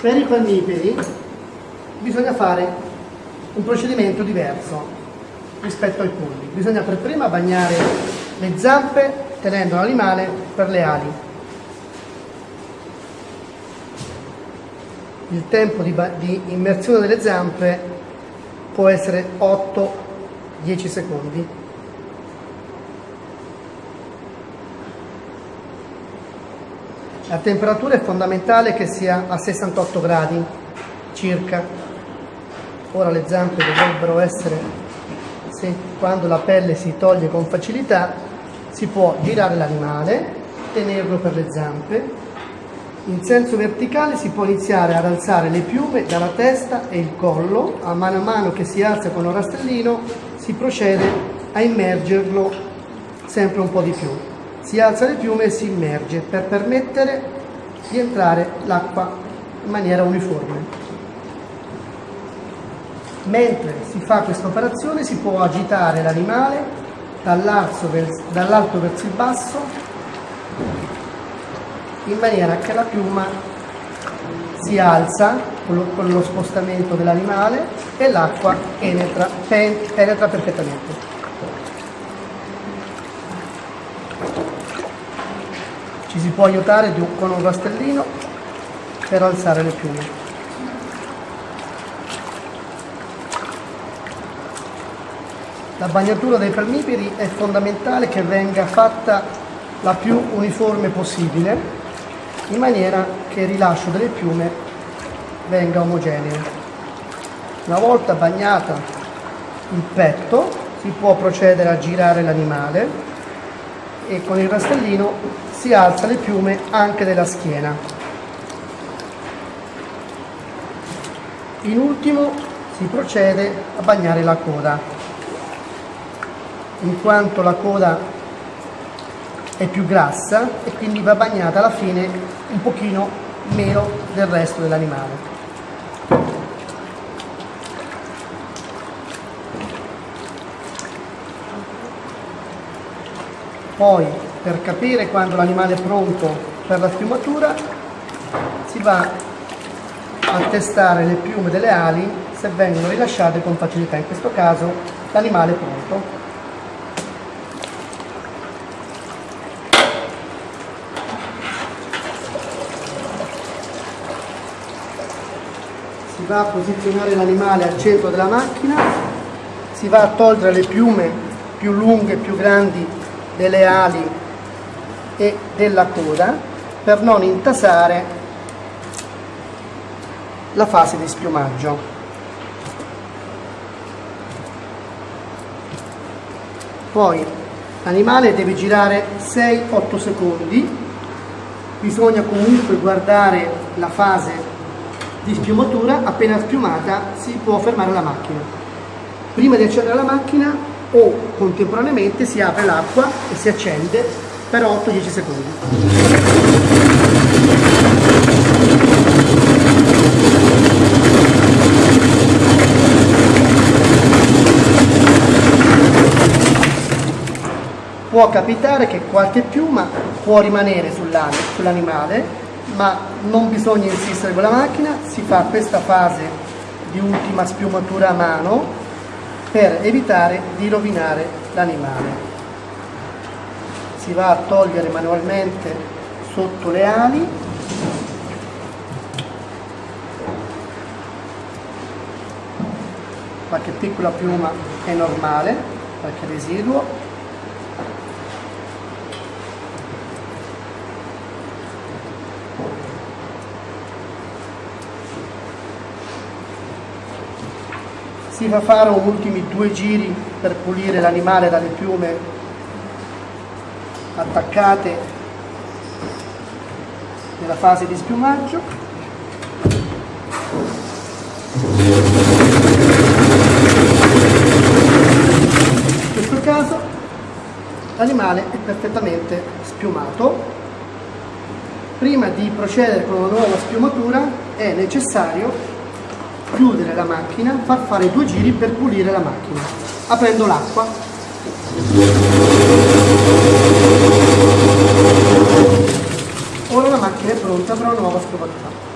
Per i palmiperi bisogna fare un procedimento diverso rispetto ai polli. Bisogna per prima bagnare le zampe tenendo l'animale per le ali. Il tempo di, di immersione delle zampe può essere 8-10 secondi. La temperatura è fondamentale che sia a 68 gradi circa. Ora le zampe dovrebbero essere, se, quando la pelle si toglie con facilità, si può girare l'animale, tenerlo per le zampe. In senso verticale si può iniziare ad alzare le piume dalla testa e il collo, a mano a mano che si alza con un rastellino si procede a immergerlo sempre un po' di più si alza le piume e si immerge per permettere di entrare l'acqua in maniera uniforme. Mentre si fa questa operazione si può agitare l'animale dall'alto verso il basso in maniera che la piuma si alza con lo spostamento dell'animale e l'acqua penetra, penetra perfettamente. Ci si può aiutare con un rastellino per alzare le piume. La bagnatura dei palmiperi è fondamentale che venga fatta la più uniforme possibile in maniera che il rilascio delle piume venga omogeneo. Una volta bagnata il petto si può procedere a girare l'animale e con il rastellino si alza le piume anche della schiena. In ultimo si procede a bagnare la coda, in quanto la coda è più grassa e quindi va bagnata alla fine un pochino meno del resto dell'animale. Poi per capire quando l'animale è pronto per la schiumatura si va a testare le piume delle ali se vengono rilasciate con facilità. In questo caso l'animale è pronto. Si va a posizionare l'animale al centro della macchina, si va a togliere le piume più lunghe, più grandi delle ali e della coda per non intasare la fase di spiumaggio. Poi l'animale deve girare 6-8 secondi, bisogna comunque guardare la fase di spiumatura, appena spiumata si può fermare la macchina. Prima di accendere la macchina o contemporaneamente si apre l'acqua e si accende per 8-10 secondi. Può capitare che qualche piuma può rimanere sull'animale, ma non bisogna insistere con la macchina, si fa questa fase di ultima spiumatura a mano per evitare di rovinare l'animale. Si va a togliere manualmente sotto le ali qualche piccola piuma è normale, qualche residuo si fa fare un ultimi due giri per pulire l'animale dalle piume attaccate nella fase di spiumaggio. In questo caso l'animale è perfettamente spiumato. Prima di procedere con una nuova spiumatura è necessario chiudere la macchina, far fare due giri per pulire la macchina, aprendo l'acqua. Ora la macchina è pronta per una nuova scovatura.